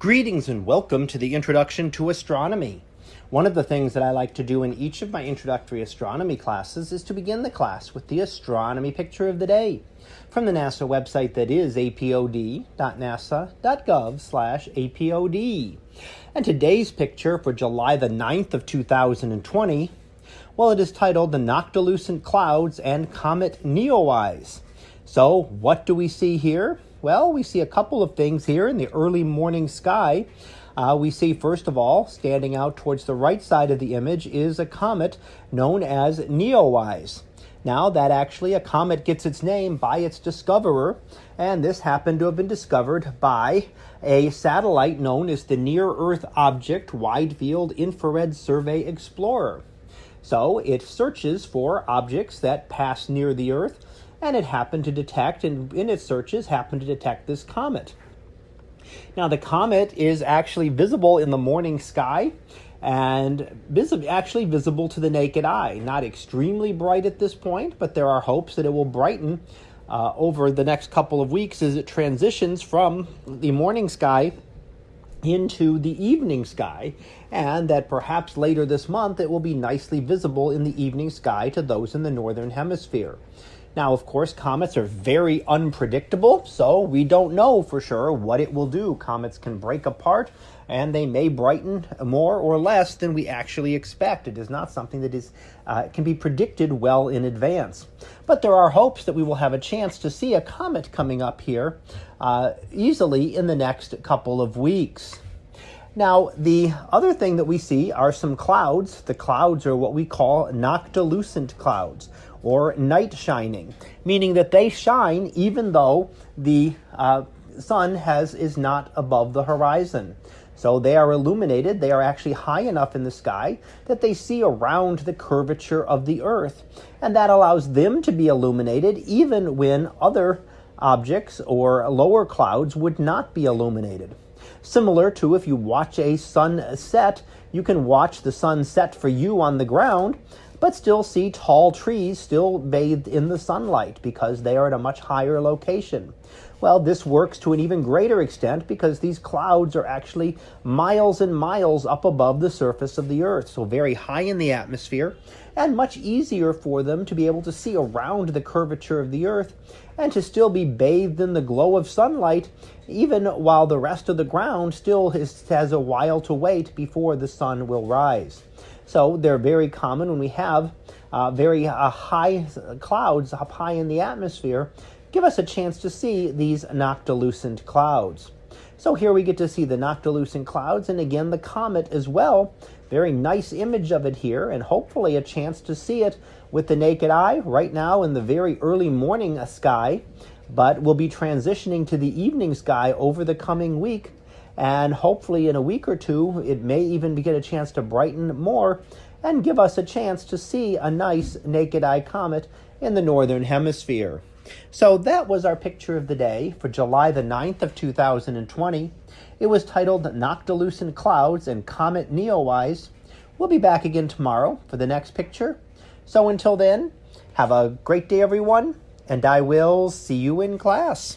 Greetings and welcome to the Introduction to Astronomy. One of the things that I like to do in each of my introductory astronomy classes is to begin the class with the astronomy picture of the day from the NASA website that is apod.nasa.gov/apod. And today's picture for July the 9th of 2020, well, it is titled The Noctilucent Clouds and Comet Neowise. So, what do we see here? Well, we see a couple of things here in the early morning sky. Uh, we see, first of all, standing out towards the right side of the image is a comet known as Neowise. Now, that actually, a comet gets its name by its discoverer, and this happened to have been discovered by a satellite known as the Near Earth Object Wide Field Infrared Survey Explorer. So, it searches for objects that pass near the Earth and it happened to detect, and in its searches, happened to detect this comet. Now, the comet is actually visible in the morning sky and vis- actually visible to the naked eye. Not extremely bright at this point, but there are hopes that it will brighten uh, over the next couple of weeks as it transitions from the morning sky into the evening sky, and that perhaps later this month it will be nicely visible in the evening sky to those in the northern hemisphere. Now, of course, comets are very unpredictable, so we don't know for sure what it will do. Comets can break apart and they may brighten more or less than we actually expect. It is not something that is uh, can be predicted well in advance. But there are hopes that we will have a chance to see a comet coming up here uh, easily in the next couple of weeks. Now, the other thing that we see are some clouds. The clouds are what we call noctilucent clouds or night shining, meaning that they shine even though the uh, sun has is not above the horizon. So they are illuminated, they are actually high enough in the sky that they see around the curvature of the earth. And that allows them to be illuminated even when other objects or lower clouds would not be illuminated. Similar to if you watch a sunset, you can watch the sun set for you on the ground, but still see tall trees still bathed in the sunlight because they are at a much higher location. Well, this works to an even greater extent because these clouds are actually miles and miles up above the surface of the Earth, so very high in the atmosphere, and much easier for them to be able to see around the curvature of the Earth and to still be bathed in the glow of sunlight, even while the rest of the ground still has a while to wait before the sun will rise. So they're very common when we have uh, very uh, high clouds up high in the atmosphere, give us a chance to see these noctilucent clouds. So here we get to see the noctilucent clouds and again the comet as well. Very nice image of it here and hopefully a chance to see it with the naked eye right now in the very early morning sky, but we'll be transitioning to the evening sky over the coming week and hopefully, in a week or two, it may even get a chance to brighten more and give us a chance to see a nice naked eye comet in the northern hemisphere. So that was our picture of the day for July the 9th of 2020. It was titled Noctilucent Clouds and Comet Neowise. We'll be back again tomorrow for the next picture. So until then, have a great day, everyone, and I will see you in class.